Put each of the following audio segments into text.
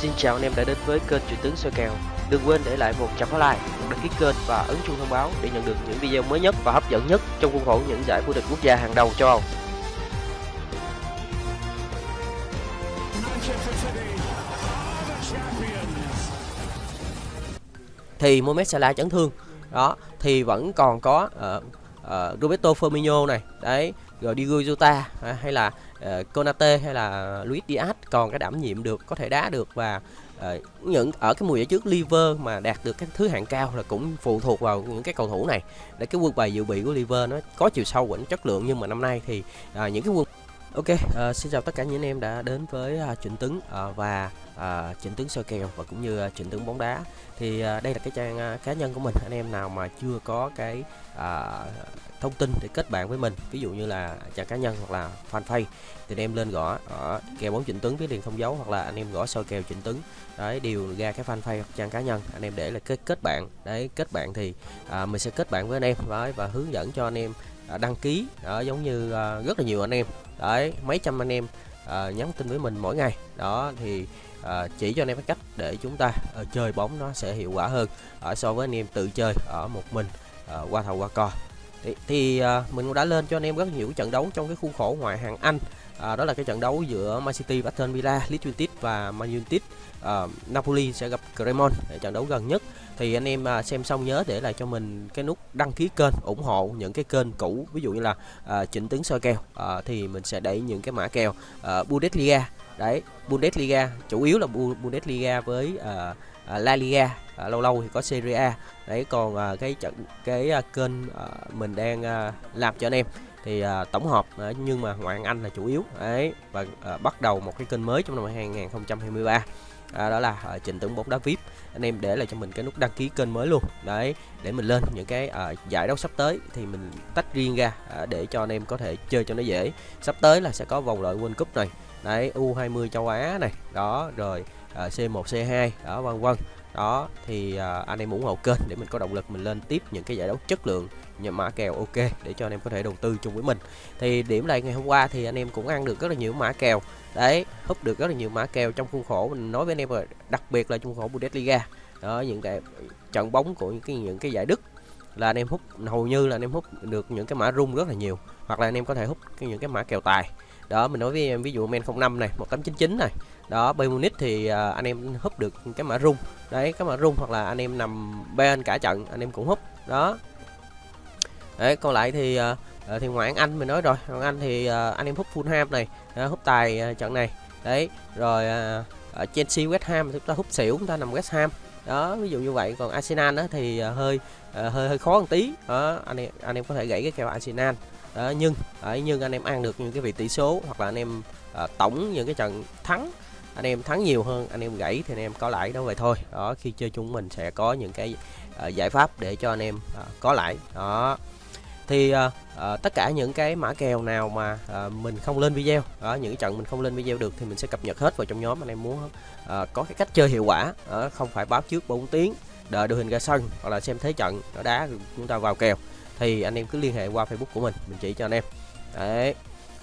Xin chào anh em đã đến với kênh Chuyện tướng soi kèo. Đừng quên để lại một trăm like, một đăng ký kênh và ấn chuông thông báo để nhận được những video mới nhất và hấp dẫn nhất trong khuôn khổ những giải vô địch quốc gia hàng đầu châu Âu. thì Mohamed Salah chấn thương đó thì vẫn còn có uh, uh, Roberto Firmino này đấy rồi Diogo Jota à, hay là uh, Konate hay là Luis Diaz còn cái đảm nhiệm được có thể đá được và uh, những ở cái mùa giải trước Liver mà đạt được cái thứ hạng cao là cũng phụ thuộc vào những cái cầu thủ này. Để cái quân bài dự bị của Liver nó có chiều sâu vẫn chất lượng nhưng mà năm nay thì uh, những cái quân Ok, uh, xin chào tất cả những anh em đã đến với uh, Trịnh Tấn uh, và à, chỉnh tướng soi kèo và cũng như à, chỉnh tướng bóng đá. Thì à, đây là cái trang à, cá nhân của mình. Anh em nào mà chưa có cái à, thông tin để kết bạn với mình, ví dụ như là trang cá nhân hoặc là fanpage thì anh em lên gõ ở kèo bóng chỉnh tướng với liền không dấu hoặc là anh em gõ soi kèo chỉnh tướng Đấy đều ra cái fanpage hoặc trang cá nhân. Anh em để là kết kết bạn. Đấy kết bạn thì à, mình sẽ kết bạn với anh em đấy, và hướng dẫn cho anh em à, đăng ký đó giống như à, rất là nhiều anh em đấy mấy trăm anh em à, nhắn tin với mình mỗi ngày đó thì à, chỉ cho anh em cái cách để chúng ta à, chơi bóng nó sẽ hiệu quả hơn ở so với anh em tự chơi ở một mình à, qua thầu qua cò thì, thì à, mình cũng đã lên cho anh em rất nhiều trận đấu trong cái khuôn khổ ngoại hạng Anh à, đó là cái trận đấu giữa Man City, Aston Villa, Leeds United và Man United. À, Napoli sẽ gặp Cremon để trận đấu gần nhất. Thì anh em xem xong nhớ để lại cho mình cái nút đăng ký kênh, ủng hộ những cái kênh cũ, ví dụ như là uh, chỉnh tướng soi kèo uh, thì mình sẽ đẩy những cái mã kèo uh, Bundesliga. Đấy, Bundesliga chủ yếu là Bundesliga với uh, La Liga. Uh, lâu lâu thì có Serie A. Đấy còn uh, cái trận cái uh, kênh uh, mình đang uh, làm cho anh em thì uh, tổng hợp uh, nhưng mà ngoại hạng Anh là chủ yếu. Đấy và uh, bắt đầu một cái kênh mới trong năm 2023 à, đó là à, trình tưởng bóng đá vip anh em để lại cho mình cái nút đăng ký kênh mới luôn. Đấy để mình lên những cái à, giải đấu sắp tới thì mình tách riêng ra à, để cho anh em có thể chơi cho nó dễ. Sắp tới là sẽ có vòng loại World Cup này đấy U20 châu Á này. Đó rồi uh, C1 C2 đó vân vân. Đó thì uh, anh em ủng hộ kênh để mình có động lực mình lên tiếp những cái giải đấu chất lượng nhận mã kèo ok để cho anh em có thể đầu tư chung với mình. Thì điểm lại ngày hôm qua thì anh em cũng ăn được rất là nhiều mã kèo. Đấy húp được rất là nhiều mã kèo trong khuôn khổ. Mình nói với anh em rồi đặc biệt là trong khuôn khổ Bundesliga. Đó những cái trận bóng của những cái những cái giải Đức là anh em hút hầu như là anh em hút được những cái mã rung rất là nhiều. Hoặc là anh em có thể hút những cái mã kèo tài đó mình nói với em ví dụ men 05 này 1899 này. Đó bay Munich thì uh, anh em húp được cái mã rung. Đấy cái mã rung hoặc là anh em nằm bên cả trận anh em cũng húp. Đó. Đấy còn lại thì uh, thì ngoại anh mình nói rồi. Ngoại anh thì uh, anh em hút Fulham này uh, hút tài uh, trận này. Đấy rồi uh, Chelsea West Ham chúng ta hút xỉu chúng ta nằm West Ham. Đó ví dụ như vậy. Còn Arsenal đó thì uh, hơi uh, hơi hơi khó một tí. Đó anh em anh em có thể gãy cái kèo Arsenal đó nhưng uh, nhưng anh em ăn được những cái vị tỷ số hoặc là anh em à, tổng những cái trận thắng anh em thắng nhiều hơn anh em gãy thì anh em có lãi đó vậy thôi. Đó khi chơi chung mình sẽ có những cái à, giải pháp để cho anh em à, có lãi. Đó. Thì à, à, tất cả những cái mã kèo nào mà à, mình không lên video đó những cái trận mình không lên video được thì mình sẽ cập nhật hết vào trong nhóm. Anh em muốn à, có cái cách chơi hiệu quả uh, không phải báo trước 4 tiếng đợi đội hình ra sân hoặc là xem thế trận nó đá chúng ta vào kèo thì anh em cứ liên hệ qua facebook của mình mình chỉ cho anh em. Đấy.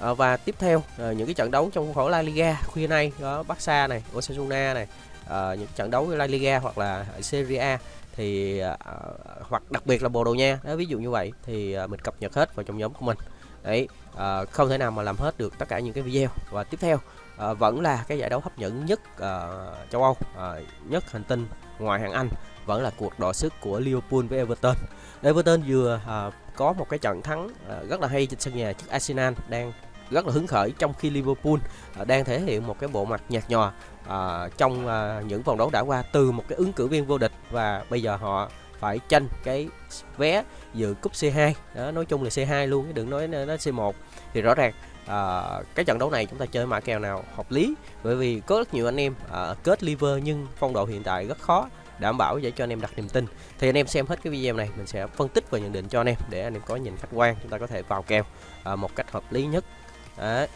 À, và tiếp theo à, những cái trận đấu trong khuôn khổ La Liga khuya nay đó Barca này Osasuna này à, những trận đấu La Liga hoặc là Serie A thì à, à, hoặc đặc biệt là Bồ Đào Nha. Đó ví dụ như vậy thì à, mình cập nhật hết vào trong nhóm của mình. Đấy à, không thể nào mà làm hết được tất cả những cái video. Và tiếp theo à, vẫn là cái giải đấu hấp dẫn nhất à, châu Âu à, nhất hành tinh ngoài hạng Anh vẫn là cuộc đọ sức của Liverpool với Everton. Everton vừa à, có một cái trận thắng à, rất là hay trên sân nhà trước Arsenal đang rất là hứng khởi trong khi Liverpool à, đang thể hiện một cái bộ mặt nhạt nhòa à, trong à, những vòng đấu đã qua từ một cái ứng cử viên vô địch và bây giờ họ phải tranh cái vé dự cúp C2 đó nói chung là C2 luôn đừng nói nó C1 thì rõ ràng à, cái trận đấu này chúng ta chơi mã kèo nào hợp lý? Bởi vì có rất nhiều anh em à, kết liver nhưng phong độ hiện tại rất khó đảm bảo để cho anh em đặt niềm tin. Thì anh em xem hết cái video này mình sẽ phân tích và nhận định cho anh em để anh em có nhìn khách quan chúng ta có thể vào kèo à, một cách hợp lý nhất. Đấy.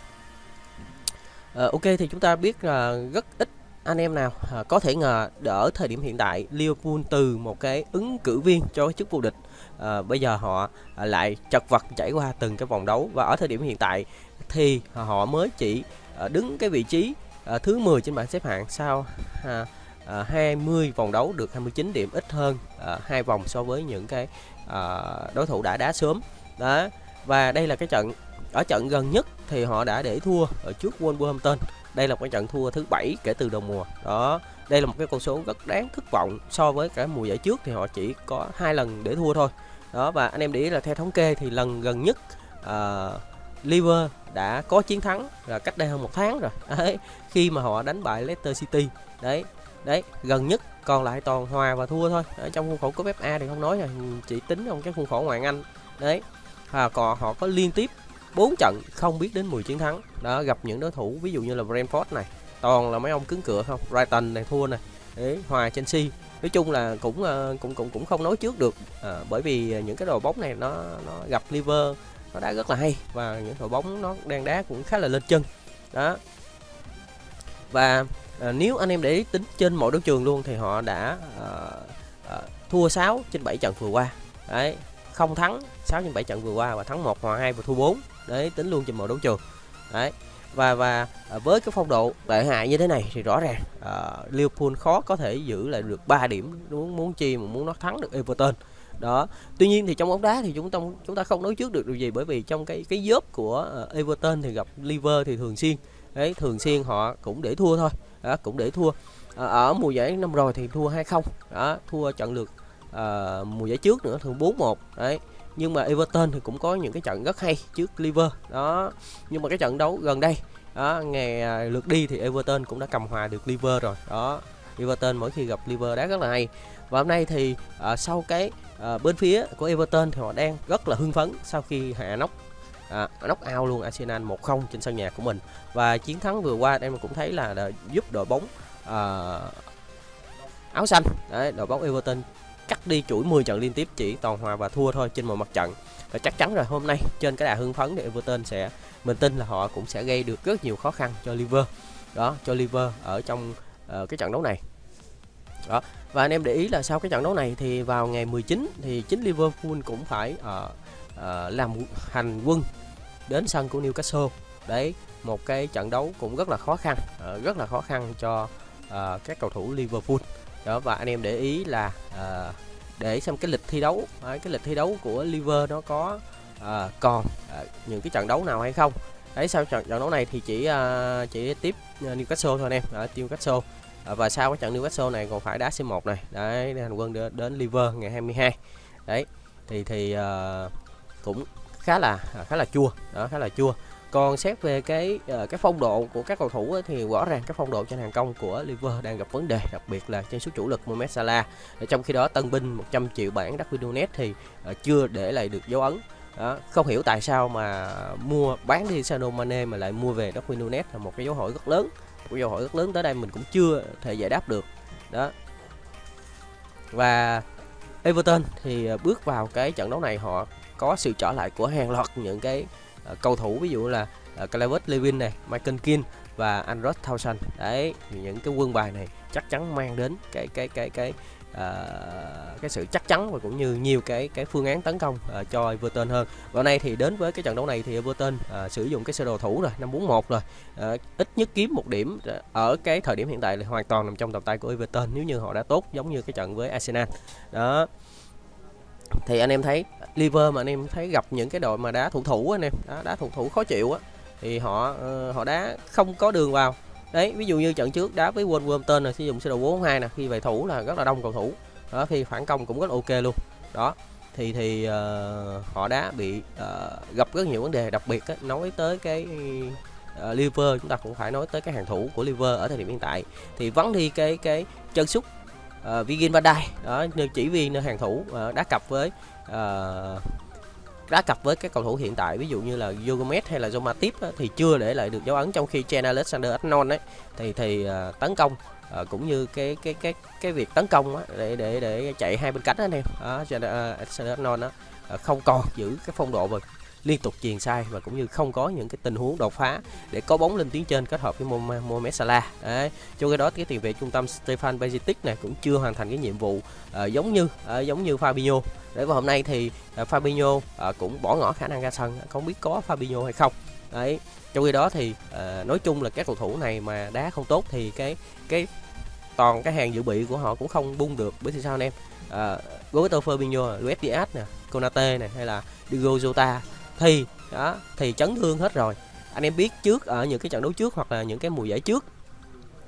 À, ok thì chúng ta biết là rất ít anh em nào à, có thể ngờ đỡ thời điểm hiện tại Liverpool từ một cái ứng cử viên cho cái chức vô địch à, bây giờ họ à, lại chật vật trải qua từng cái vòng đấu. Và ở thời điểm hiện tại thì họ mới chỉ à, đứng cái vị trí à, thứ 10 trên bảng xếp hạng sau à, à, 20 vòng đấu được 29 điểm ít hơn à, hai vòng so với những cái à, đối thủ đã đá sớm. Đó và đây là cái trận ở trận gần nhất thì họ đã để thua ở trước Wolverhampton. Đây là một cái trận thua thứ bảy kể từ đầu mùa. Đó đây là một cái con số rất đáng thất vọng so với cả mùa giải trước thì họ chỉ có hai lần để thua thôi đó và anh em để ý là theo thống kê thì lần gần nhất uh, Liver đã có chiến thắng là cách đây hơn một tháng rồi. Đấy khi mà họ đánh bại Leicester City. Đấy đấy gần nhất còn lại toàn hòa và thua thôi. Ở trong khuôn khổ cúp FA thì không nói rồi chỉ tính trong cái khuôn khổ ngoại Anh. Đấy và còn họ có liên tiếp 4 trận không biết đến 10 chiến thắng. Đó gặp những đối thủ ví dụ như là Brentford này toàn là mấy ông cứng cửa không? Brighton này thua này. Đấy hòa Chelsea nói chung là cũng ờ, cũng cũng cũng không nói trước được. À, bởi vì những cái đội bóng này nó nó gặp liver nó đá rất là hay và những đội bóng nó đang đá cũng khá là lên chân. Đó. Và à, nếu anh em để ý tính trên mọi đấu trường luôn thì họ đã à, à, thua 6 trên 7 trận vừa qua. Đấy không thắng 6 trên 7 trận vừa qua và thắng 1 hòa 2 và thua 4 đấy tính luôn trên mọi đấu trường. Đấy và và à, với cái phong độ tệ hại như thế này thì rõ ràng uh, Liverpool khó có thể giữ lại được 3 điểm muốn muốn chi mà muốn nó thắng được Everton. Đó. Tuy nhiên thì trong bóng đá thì chúng ta chúng ta không nói trước được điều gì bởi vì trong cái cái dớp của uh, Everton thì gặp Liver thì thường xuyên. Đấy thường xuyên họ cũng để thua thôi. Đó, cũng để thua. À, ở mùa giải năm rồi thì thua 2-0 đó thua trận lượt uh, mùa giải trước nữa thường 4-1 đấy nhưng mà Everton thì cũng có những cái trận rất hay trước Liver. Đó nhưng mà cái trận đấu gần đây đó ngày à, lượt đi thì Everton cũng đã cầm hòa được Liver rồi. Đó Everton mỗi khi gặp Liver đá rất là hay. Và hôm nay thì à, sau cái à, bên phía của Everton thì họ đang rất là hưng phấn sau khi hạ nóc à, nóc out luôn Arsenal 1-0 trên sân nhà của mình. Và chiến thắng vừa qua em cũng thấy là, đã giúp đội bóng à, áo xanh. Đấy đội bóng Everton cắt đi chuỗi 10 trận liên tiếp chỉ toàn hòa và thua thôi trên mọi mặt trận. Và chắc chắn rồi hôm nay trên cái đà hưng phấn thì Everton sẽ mình tin là họ cũng sẽ gây được rất nhiều khó khăn cho Liver. Đó cho Liver ở trong uh, cái trận đấu này. Đó và anh em để ý là sau cái trận đấu này thì vào ngày 19 thì chính Liverpool cũng phải uh, uh, làm hành quân đến sân của Newcastle. Đấy một cái trận đấu cũng rất là khó khăn uh, rất là khó khăn cho uh, các cầu thủ Liverpool đó và anh em để ý là à, để xem cái lịch thi đấu à, cái lịch thi đấu của Liver nó có à, còn à, những cái trận đấu nào hay không. Đấy sau trận trận đấu này thì chỉ à, chỉ tiếp Newcastle thôi anh em. À, Newcastle. À, và sau cái trận Newcastle này còn phải đá C1 này. Đấy hành quân đến, đến Liver ngày 22 đấy thì thì à, cũng khá là khá là chua. Đó khá là chua còn xét về cái uh, cái phong độ của các cầu thủ ấy, thì rõ ràng cái phong độ trên hàng công của Liverpool đang gặp vấn đề đặc biệt là trên số chủ lực Mohamed Salah. Trong khi đó tân binh 100 triệu bảng Darwin Nunes thì uh, chưa để lại được dấu ấn. Đó, không hiểu tại sao mà mua bán đi Sadio Mane mà lại mua về Darwin Nunes là một cái dấu hỏi rất lớn. Một dấu hỏi rất lớn tới đây mình cũng chưa thể giải đáp được. Đó. Và Everton thì ờ, bước vào cái trận đấu này họ có sự trở lại của hàng loạt những cái uh, cầu thủ ví dụ là uh, Calvert Lewin này, Michael kin và Andros Townsend. Đấy, những cái quân bài này chắc chắn mang đến cái cái cái cái uh, cái sự chắc chắn và cũng như nhiều cái cái phương án tấn công uh, cho Everton hơn. Và nay thì đến với cái trận đấu này thì Everton uh, sử dụng cái sơ đồ thủ rồi, 541 rồi. Uh, ít nhất kiếm một điểm ở cái thời điểm hiện tại là hoàn toàn nằm trong tầm tay của Everton nếu như họ đã tốt giống như cái trận với Arsenal. Đó thì anh em thấy liver mà anh em thấy gặp những cái đội mà đá thủ thủ anh em đá, đá thủ thủ khó chịu á thì họ uh, họ đá không có đường vào. Đấy ví dụ như trận trước đá với Wolverhampton là sử dụng sơ đồ 4 nè khi về thủ là rất là đông cầu thủ. Đó khi phản công cũng rất ok luôn. Đó thì thì uh, họ đã bị uh, gặp rất nhiều vấn đề đặc biệt á, nói tới cái uh, liver chúng ta cũng phải nói tới cái hàng thủ của liver ở thời điểm hiện tại. Thì vắng đi cái cái chân sút Ờ, uh, Vigin Van Dijk đó chỉ vì hàng thủ uh, đá cặp với uh, đá cặp với các cầu thủ hiện tại ví dụ như là Yogomet hay là Zoma Tip thì chưa để lại được dấu ấn trong khi Chen Alexander Arnold ấy thì thì uh, tấn công uh, cũng như cái cái cái cái việc tấn công á, để để để chạy hai bên cánh anh em. Đó Chen Alexander Arnold đó uh, không còn giữ cái phong độ và liên tục chuyền sai và cũng như không có những cái tình huống đột phá để có bóng lên tuyến trên kết hợp với Mohamed Salah. Đấy trong khi đó cái tiền vệ trung tâm Stefan Bezitic này cũng chưa hoàn thành cái nhiệm vụ uh, giống như uh, giống như Fabinho. Để vào hôm nay thì uh, Fabinho uh, cũng bỏ ngỏ khả năng ra sân. Không biết có Fabinho hay không. Đấy trong khi đó thì uh, nói chung là các cầu thủ này mà đá không tốt thì cái cái toàn cái hàng dự bị của họ cũng không bung được bởi vì sao anh em uh, Roberto Firmino, Luis Diaz nè, Konate này hay là Diego Jota thì đó thì chấn thương hết rồi. Anh em biết trước ở những cái trận đấu trước hoặc là những cái mùa giải trước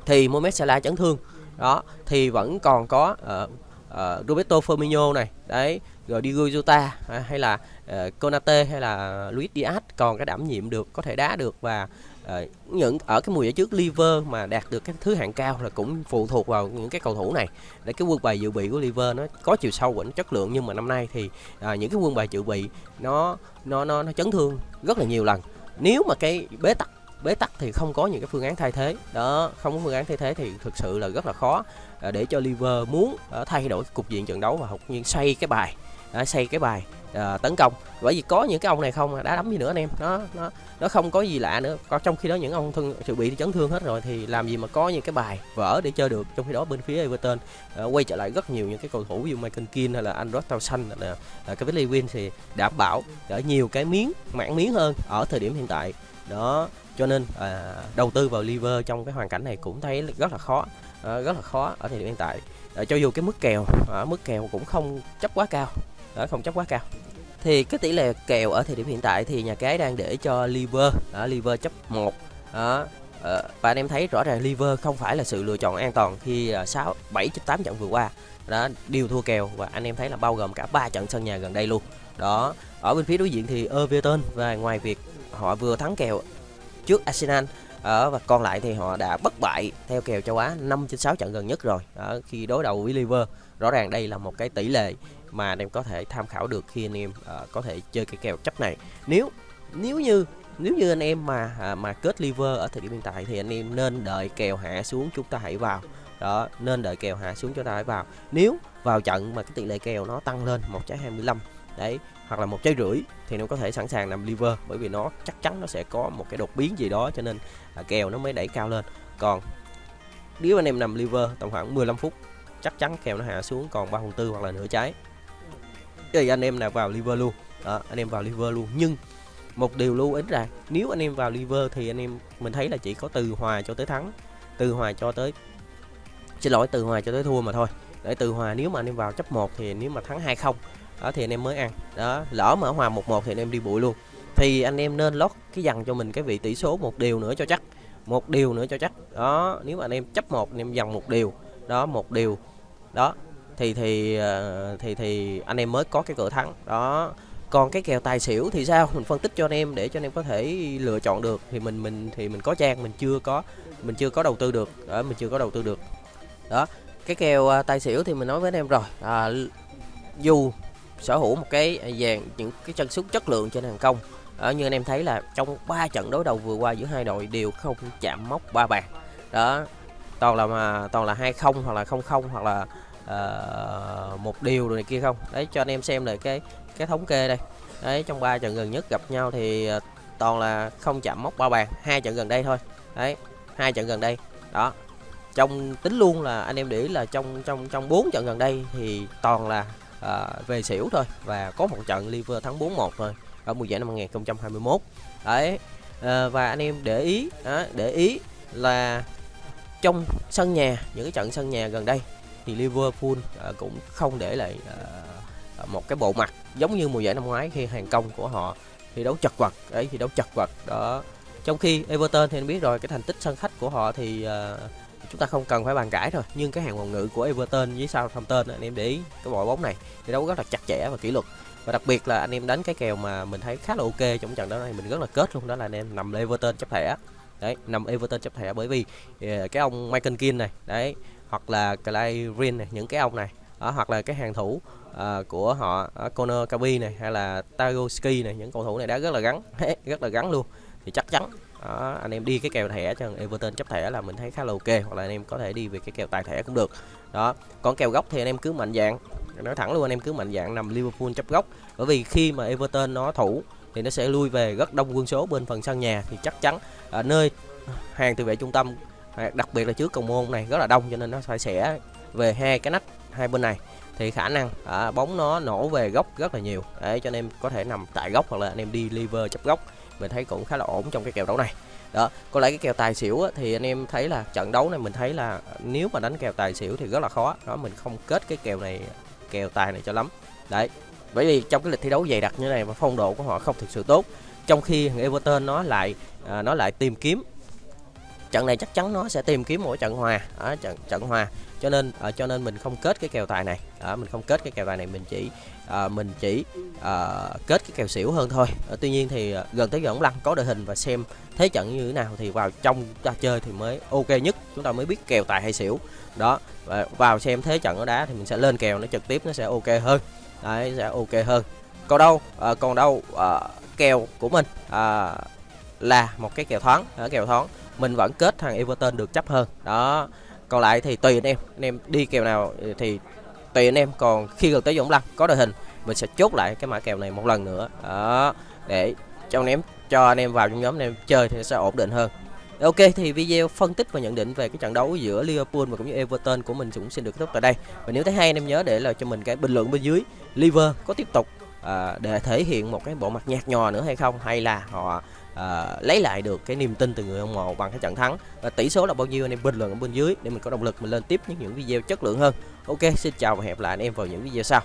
thì Mohamed Salah chấn thương. Đó thì vẫn còn có uh, uh, Roberto Firmino này đấy rồi Diego Jota à, hay là uh, Konate hay là Luis Diaz còn cái đảm nhiệm được có thể đá được và Ờ, những ở cái mùa giải trước Liver mà đạt được cái thứ hạng cao là cũng phụ thuộc vào những cái cầu thủ này. Để cái quân bài dự bị của Liver nó có chiều sâu và nó chất lượng nhưng mà năm nay thì à, những cái quân bài dự bị nó nó nó nó chấn thương rất là nhiều lần. Nếu mà cái bế tắc bế tắc thì không có những cái phương án thay thế. Đó không có phương án thay thế thì thực sự là rất là khó ờ, để cho Liver muốn thay đổi cục diện trận đấu và học nhiên xoay cái bài à, xây cái bài à, tấn công. Bởi vì có những cái ông này không à, đá đấm gì nữa anh em. Nó nó nó không có gì lạ nữa. Còn trong khi đó những ông thân sự bị chấn thương hết rồi thì làm gì mà có những cái bài vỡ để chơi được. Trong khi đó bên phía Everton à, quay trở lại rất nhiều những cái cầu thủ như Michael Keane hay là Andros Townsend là là cái Lewin thì đảm bảo ở nhiều cái miếng mảng miếng hơn ở thời điểm hiện tại. Đó cho nên à, đầu tư vào liver trong cái hoàn cảnh này cũng thấy rất là khó à, rất là khó ở thời điểm hiện tại. À, cho dù cái mức kèo à, mức kèo cũng không chấp quá cao đó không chấp quá cao. Thì cái tỷ lệ kèo ở thời điểm hiện tại thì nhà cái đang để cho liver ở liver chấp một. đó. À, và anh em thấy rõ ràng liver không phải là sự lựa chọn an toàn khi ờ, sáu 6 7 8 trận vừa qua. Đó đều thua kèo và anh em thấy là bao gồm cả ba trận sân nhà gần đây luôn. Đó ở bên phía đối diện thì Everton và ngoài việc họ vừa thắng kèo trước Arsenal ở và còn lại thì họ đã bất bại theo kèo châu Á 5 trên 6 trận gần nhất rồi. Ở khi đối đầu với Liver rõ ràng đây là một cái tỷ lệ mà anh em có thể tham khảo được khi anh em uh, có thể chơi cái kèo chấp này. Nếu nếu như nếu như anh em mà à, mà kết liver ở thời điểm hiện tại thì anh em nên đợi kèo hạ xuống chúng ta hãy vào. Đó nên đợi kèo hạ xuống chúng ta hãy vào. Nếu vào trận mà cái tỷ lệ kèo nó tăng lên một trái 25 đấy hoặc là một trái rưỡi thì nó có thể sẵn sàng nằm liver bởi vì nó chắc chắn nó sẽ có một cái đột biến gì đó cho nên à, kèo nó mới đẩy cao lên. Còn nếu anh em nằm liver tầm khoảng 15 phút chắc chắn kèo nó hạ xuống còn 3 phần tư hoặc là nửa trái thì anh em nào vào liver luôn. Đó, anh em vào liver luôn. Nhưng một điều lưu ý là nếu anh em vào liver thì anh em mình thấy là chỉ có từ hòa cho tới thắng từ hòa cho tới xin lỗi từ hòa cho tới thua mà thôi. Để từ hòa nếu mà anh em vào chấp 1 thì nếu mà thắng 2 không đó thì anh em mới ăn. Đó lỡ mà hòa 1 1 thì anh em đi bụi luôn. Thì anh em nên lót cái dằn cho mình cái vị tỷ số một điều nữa cho chắc một điều nữa cho chắc. Đó nếu mà anh em chấp một anh em dằn một điều. Đó một điều. Đó thì thì ờ, thì thì anh em mới có cái cửa thắng. Đó. Còn cái kèo tài xỉu thì sao? Mình phân tích cho anh em để cho anh em có thể lựa chọn được. Thì mình mình thì mình có trang mình chưa có mình chưa có đầu tư được. Đó mình chưa có đầu tư được. Đó. Cái kèo à, tài xỉu thì mình nói với anh em rồi. À, dù sở hữu một cái à, dàn những cái chân sút chất lượng trên hàng công ở như anh em thấy là trong ba trận đối đầu vừa qua giữa hai đội đều không chạm mốc ba bàn. Đó. Toàn là mà toàn là hai không hoặc là không không hoặc là uh, một điều rồi này kia không? Đấy cho anh em xem lại cái cái thống kê đây. Đấy trong ba trận gần nhất gặp nhau thì uh, toàn là không chạm mốc ba bàn hai trận gần đây thôi. Đấy hai trận gần đây. Đó trong tính luôn là anh em để ý là trong trong trong bốn trận gần đây thì toàn là uh, về xỉu thôi và có một trận liver thắng 4-1 thôi ở mùa giải năm 2021 đấy uh, và anh em để ý uh, để ý là trong sân nhà những cái trận sân nhà gần đây thì Liverpool à, cũng không để lại à, à, một cái bộ mặt giống như mùa giải năm ngoái khi hàng công của họ thi đấu chật vật đấy thi đấu chật vật. Đó. Trong khi Everton thì anh biết rồi cái thành tích sân khách của họ thì uh, chúng ta không cần phải bàn cãi rồi nhưng cái hàng phòng ngự của Everton với Southampton anh em để ý cái đội bóng này thi đấu rất là chặt chẽ và kỷ luật. Và đặc biệt là anh em đánh cái kèo mà mình thấy khá là ok trong trận đấu này mình rất là kết luôn đó là anh em nằm Everton chấp thẻ. Đấy nằm Everton chấp thẻ bởi vì cái ông Michael Keane này đấy hoặc là Clay Green này những cái ông này đó, hoặc là cái hàng thủ uh, của họ uh, Conor Kaby này hay là Tagoski này những cầu thủ này đã rất là gắn rất là gắn luôn. Thì chắc chắn đó, anh em đi cái kèo thẻ cho Everton chấp thẻ là mình thấy khá là ok hoặc là anh em có thể đi về cái kèo tài thẻ cũng được. Đó còn kèo gốc thì anh em cứ mạnh dạng nói thẳng luôn anh em cứ mạnh dạng nằm Liverpool chấp gốc bởi vì khi mà Everton nó thủ thì nó sẽ lui về rất đông quân số bên phần sân nhà thì chắc chắn ở nơi hàng tự vệ trung tâm đặc biệt là trước cầu môn này rất là đông cho nên nó phải sẽ về hai cái nách hai bên này. Thì khả năng à, bóng nó nổ về góc rất là nhiều. Để cho anh em có thể nằm tại góc hoặc là anh em đi liver chấp góc mình thấy cũng khá là ổn trong cái kèo đấu này. Đó có lẽ cái kèo tài xỉu á, thì anh em thấy là trận đấu này mình thấy là nếu mà đánh kèo tài xỉu thì rất là khó. Đó mình không kết cái kèo này kèo tài này cho lắm. Đấy bởi vì trong cái lịch thi đấu dày đặc như này mà phong độ của họ không thực sự tốt trong khi thằng Everton nó lại à, nó lại tìm kiếm trận này chắc chắn nó sẽ tìm kiếm mỗi trận hòa. Ở trận trận hòa. Cho nên à, cho nên mình không kết cái kèo tài này. À, mình không kết cái kèo tài này mình chỉ à, mình chỉ à, kết cái kèo xỉu hơn thôi. À, tuy nhiên thì à, gần tới giờ lăng lăn có đội hình và xem thế trận như thế nào thì vào trong ta chơi thì mới ok nhất. Chúng ta mới biết kèo tài hay xỉu. Đó và vào xem thế trận ở đá thì mình sẽ lên kèo nó trực tiếp nó sẽ ok hơn. Đấy sẽ ok hơn. Còn đâu à, còn đâu à, kèo của mình à, là một cái kèo thoáng. Ở kèo thoáng mình vẫn kết thằng Everton được chấp hơn. Đó. Còn lại thì tùy anh em. Anh em đi kèo nào thì tùy anh em. Còn khi gần tới vòng Lăng có đội hình mình sẽ chốt lại cái mã kèo này một lần nữa. Đó. Để cho anh em cho anh em vào trong nhóm anh em chơi thì sẽ ổn định hơn. Ok thì video phân tích và nhận định về cái trận đấu giữa Liverpool và cũng như Everton của mình cũng xin được kết thúc tại đây. Và nếu thấy hay anh em nhớ để lại cho mình cái bình luận bên dưới. Liver có tiếp tục à, để thể hiện một cái bộ mặt nhạt nhòa nữa hay không? Hay là họ uh, lấy lại được cái niềm tin từ người hâm mộ bằng cái trận thắng. Và tỷ số là bao nhiêu anh em bình luận ở bên dưới để mình có động lực mình lên tiếp những những video chất lượng hơn. Ok xin chào và hẹn gặp lại anh em vào những video sau.